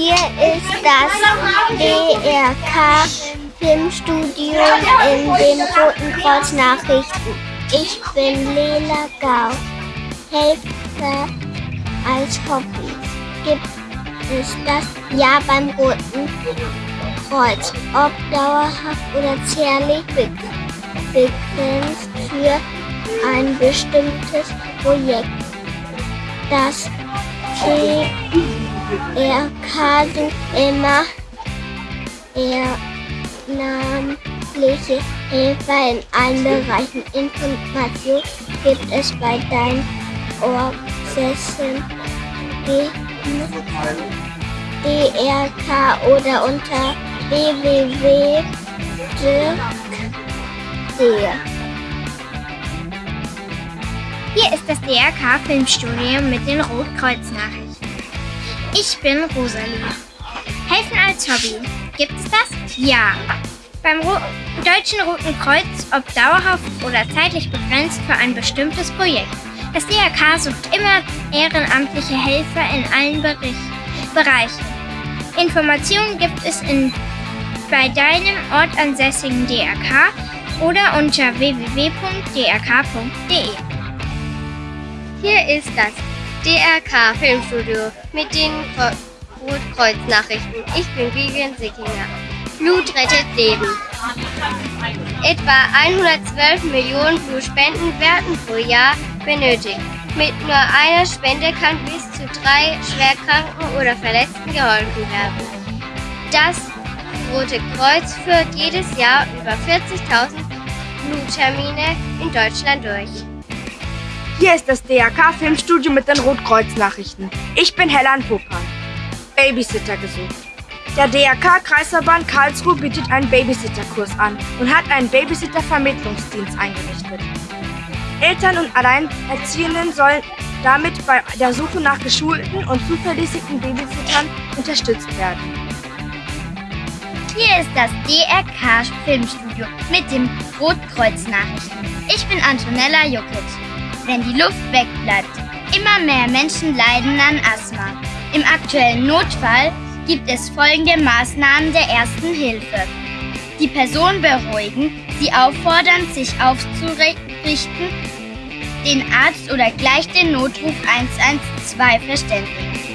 Hier ist das DRK Filmstudio in den Roten Kreuz Nachrichten. Ich bin Lela Gau, Helfer als Hobby. Gibt es das Jahr beim Roten Kreuz, ob dauerhaft oder zärtlich begrenzt für ein bestimmtes Projekt. Das TRK sucht immer ehrenamtliche Helfer in allen Bereichen. Informationen gibt es bei deinen Ortsessen DRK oder unter www.dirk.de. Hier ist das DRK Filmstudio mit den Rotkreuz-Nachrichten. Ich bin Rosalie. Helfen als Hobby. Gibt es das? Ja. Beim Ro Deutschen Roten Kreuz, ob dauerhaft oder zeitlich begrenzt für ein bestimmtes Projekt. Das DRK sucht immer ehrenamtliche Helfer in allen Bericht Bereichen. Informationen gibt es in, bei deinem ortansässigen DRK oder unter www.drk.de. Hier ist das DRK Filmstudio mit den Rotkreuz-Nachrichten. Ich bin Vivian Sickinger. Blut rettet Leben. Etwa 112 Millionen Blutspenden werden pro Jahr benötigt. Mit nur einer Spende kann bis zu drei Schwerkranken oder Verletzten geholfen werden. Das Rote Kreuz führt jedes Jahr über 40.000 Bluttermine in Deutschland durch. Hier ist das DRK Filmstudio mit den Rotkreuz-Nachrichten. Ich bin Hellan Popan. Babysitter gesucht. Der DRK Kreisverband Karlsruhe bietet einen Babysitterkurs an und hat einen Babysitter-Vermittlungsdienst eingerichtet. Eltern und Alleinerziehenden sollen damit bei der Suche nach geschulten und zuverlässigen Babysittern unterstützt werden. Hier ist das DRK Filmstudio mit dem Rotkreuz-Nachrichten. Ich bin Antonella Jukic. Wenn die Luft wegbleibt, immer mehr Menschen leiden an Asthma. Im aktuellen Notfall gibt es folgende Maßnahmen der ersten Hilfe. Die Person beruhigen, sie auffordern, sich aufzurichten, den Arzt oder gleich den Notruf 112 verständigen.